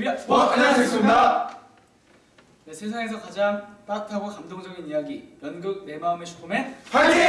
네, 어, 안녕하세요 네, 세상에서 가장 따뜻하고 감동적인 이야기 연극 내 마음의 슈퍼맨 파이팅!